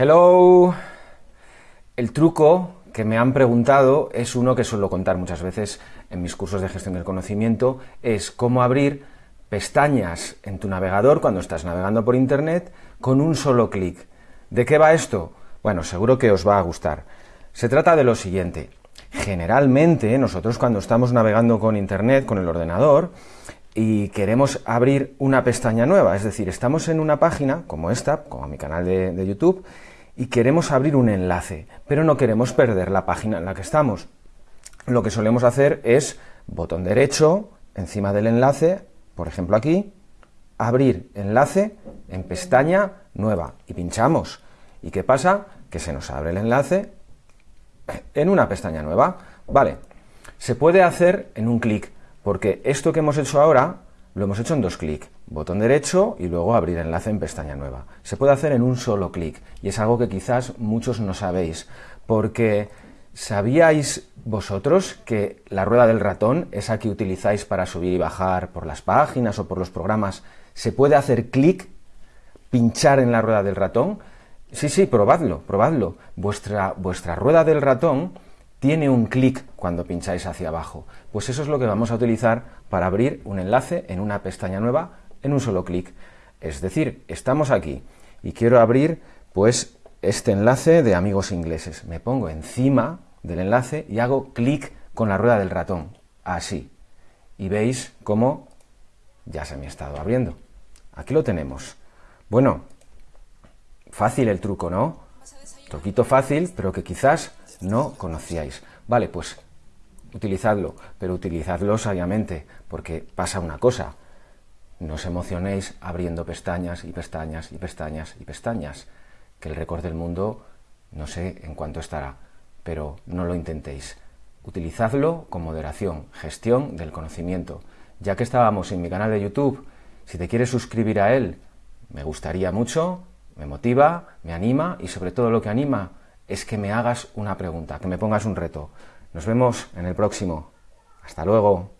Hello. El truco que me han preguntado es uno que suelo contar muchas veces en mis cursos de gestión del conocimiento, es cómo abrir pestañas en tu navegador cuando estás navegando por Internet con un solo clic. ¿De qué va esto? Bueno, seguro que os va a gustar. Se trata de lo siguiente. Generalmente nosotros cuando estamos navegando con Internet, con el ordenador, y queremos abrir una pestaña nueva, es decir, estamos en una página como esta, como mi canal de, YouTube, y queremos abrir un enlace, pero no queremos perder la página en la que estamos. Lo que solemos hacer es botón derecho encima del enlace, por ejemplo aquí, abrir enlace en pestaña nueva y pinchamos. ¿Y qué pasa? Que se nos abre el enlace en una pestaña nueva. Vale, se puede hacer en un clic, porque esto que hemos hecho ahora lo hemos hecho en dos clics, botón derecho y luego abrir enlace en pestaña nueva. Se puede hacer en un solo clic y es algo que quizás muchos no sabéis, porque ¿sabíais vosotros que la rueda del ratón, esa que utilizáis para subir y bajar por las páginas o por los programas, se puede hacer clic, pinchar en la rueda del ratón? Sí, sí, probadlo, probadlo. Vuestra, vuestra rueda del ratón tiene un clic cuando pincháis hacia abajo. Pues eso es lo que vamos a utilizar para abrir un enlace en una pestaña nueva en un solo clic. Es decir, estamos aquí y quiero abrir pues este enlace de amigos ingleses. Me pongo encima del enlace y hago clic con la rueda del ratón, así. Y veis cómo ya se me ha estado abriendo. Aquí lo tenemos. Bueno, fácil el truco, ¿no? Truquito fácil, pero que quizás no conocíais. Vale, pues utilizadlo, pero utilizadlo sabiamente, porque pasa una cosa. No os emocionéis abriendo pestañas y pestañas y pestañas y pestañas, que el récord del mundo no sé en cuánto estará, pero no lo intentéis. Utilizadlo con moderación, gestión del conocimiento. Ya que estábamos en mi canal de YouTube, si te quieres suscribir a él, me gustaría mucho, me motiva, me anima y sobre todo lo que anima es que me hagas una pregunta, que me pongas un reto. Nos vemos en el próximo. Hasta luego.